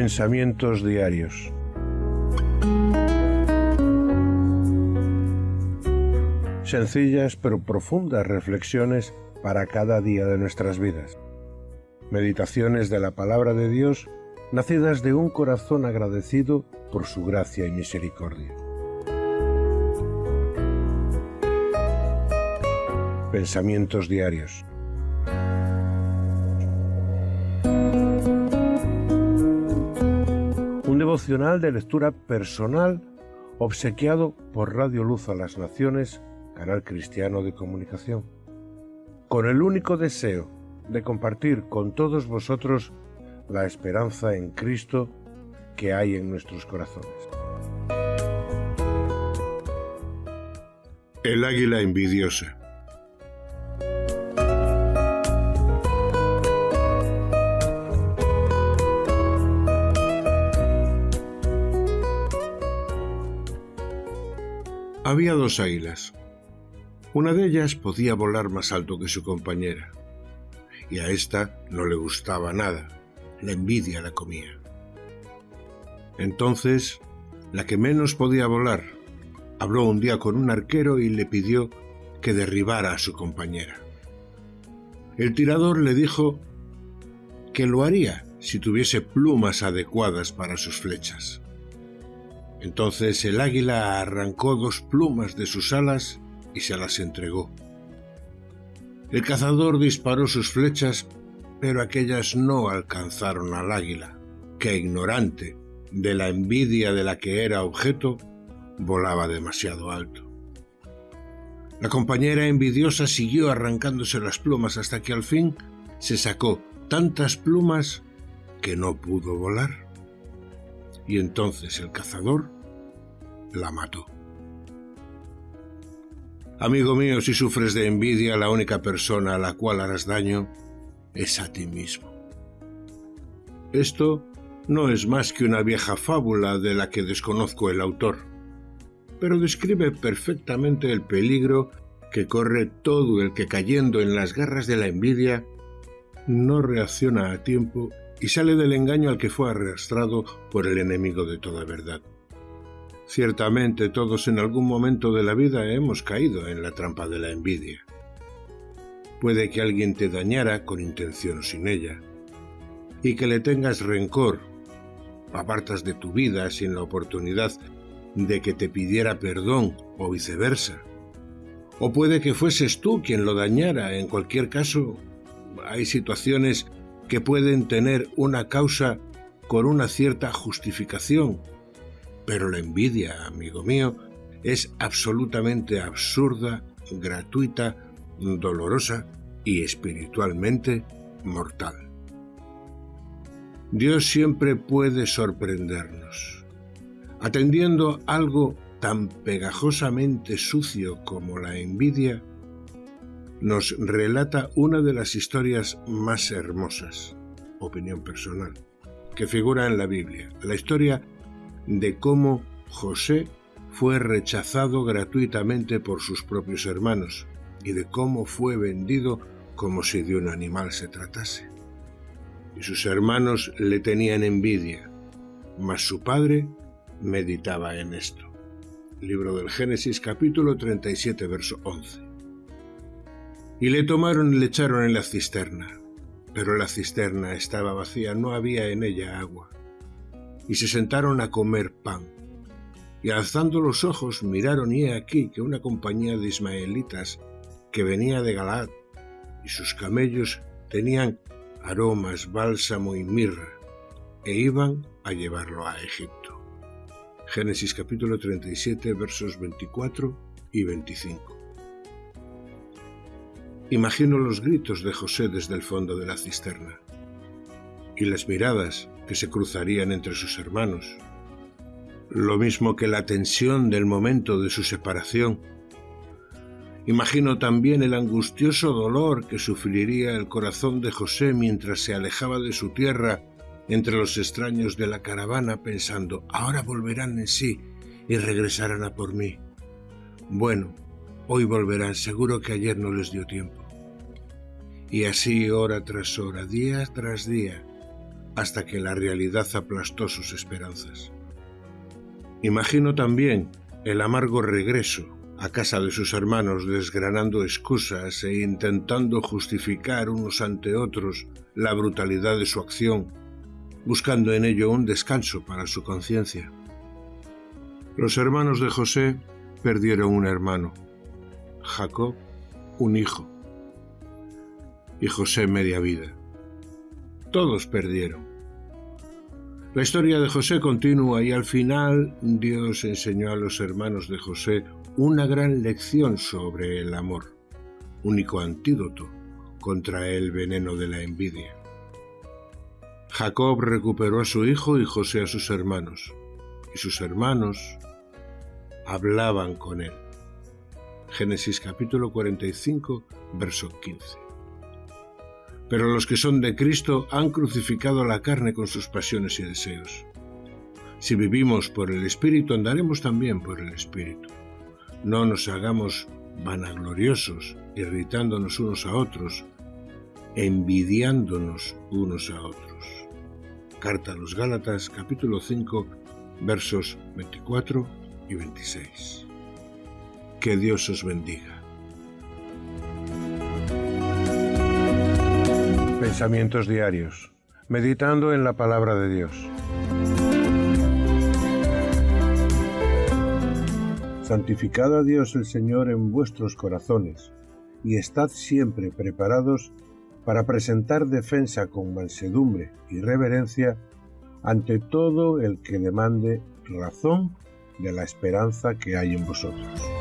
Pensamientos Diarios. Sencillas pero profundas reflexiones para cada día de nuestras vidas. Meditaciones de la palabra de Dios nacidas de un corazón agradecido por su gracia y misericordia. Pensamientos Diarios. Devocional de lectura personal obsequiado por Radio Luz a las Naciones, canal cristiano de comunicación, con el único deseo de compartir con todos vosotros la esperanza en Cristo que hay en nuestros corazones. El águila envidiosa. Había dos águilas. Una de ellas podía volar más alto que su compañera, y a esta no le gustaba nada, la envidia la comía. Entonces, la que menos podía volar, habló un día con un arquero y le pidió que derribara a su compañera. El tirador le dijo que lo haría si tuviese plumas adecuadas para sus flechas. Entonces el águila arrancó dos plumas de sus alas y se las entregó. El cazador disparó sus flechas, pero aquellas no alcanzaron al águila, que ignorante de la envidia de la que era objeto, volaba demasiado alto. La compañera envidiosa siguió arrancándose las plumas hasta que al fin se sacó tantas plumas que no pudo volar y entonces el cazador la mató. Amigo mío, si sufres de envidia, la única persona a la cual harás daño es a ti mismo. Esto no es más que una vieja fábula de la que desconozco el autor, pero describe perfectamente el peligro que corre todo el que cayendo en las garras de la envidia no reacciona a tiempo y sale del engaño al que fue arrastrado por el enemigo de toda verdad. Ciertamente todos en algún momento de la vida hemos caído en la trampa de la envidia. Puede que alguien te dañara con intención o sin ella, y que le tengas rencor, apartas de tu vida sin la oportunidad de que te pidiera perdón o viceversa. O puede que fueses tú quien lo dañara, en cualquier caso, hay situaciones que pueden tener una causa con una cierta justificación. Pero la envidia, amigo mío, es absolutamente absurda, gratuita, dolorosa y espiritualmente mortal. Dios siempre puede sorprendernos. Atendiendo algo tan pegajosamente sucio como la envidia, nos relata una de las historias más hermosas, opinión personal, que figura en la Biblia, la historia de cómo José fue rechazado gratuitamente por sus propios hermanos y de cómo fue vendido como si de un animal se tratase. Y sus hermanos le tenían envidia, mas su padre meditaba en esto. Libro del Génesis capítulo 37 verso 11. Y le tomaron y le echaron en la cisterna. Pero la cisterna estaba vacía, no había en ella agua. Y se sentaron a comer pan. Y alzando los ojos miraron y he aquí que una compañía de ismaelitas que venía de Galad y sus camellos tenían aromas, bálsamo y mirra, e iban a llevarlo a Egipto. Génesis capítulo 37 versos 24 y 25. Imagino los gritos de José desde el fondo de la cisterna y las miradas que se cruzarían entre sus hermanos, lo mismo que la tensión del momento de su separación. Imagino también el angustioso dolor que sufriría el corazón de José mientras se alejaba de su tierra entre los extraños de la caravana pensando, ahora volverán en sí y regresarán a por mí. Bueno, hoy volverán, seguro que ayer no les dio tiempo. Y así hora tras hora, día tras día, hasta que la realidad aplastó sus esperanzas. Imagino también el amargo regreso a casa de sus hermanos desgranando excusas e intentando justificar unos ante otros la brutalidad de su acción, buscando en ello un descanso para su conciencia. Los hermanos de José perdieron un hermano, Jacob un hijo y José media vida. Todos perdieron. La historia de José continúa y al final Dios enseñó a los hermanos de José una gran lección sobre el amor, único antídoto contra el veneno de la envidia. Jacob recuperó a su hijo y José a sus hermanos, y sus hermanos hablaban con él. Génesis capítulo 45, verso 15. Pero los que son de Cristo han crucificado la carne con sus pasiones y deseos. Si vivimos por el Espíritu, andaremos también por el Espíritu. No nos hagamos vanagloriosos, irritándonos unos a otros, envidiándonos unos a otros. Carta a los Gálatas capítulo 5 versos 24 y 26. Que Dios os bendiga. Pensamientos diarios. Meditando en la palabra de Dios. Santificad a Dios el Señor en vuestros corazones, y estad siempre preparados para presentar defensa con mansedumbre y reverencia ante todo el que demande razón de la esperanza que hay en vosotros.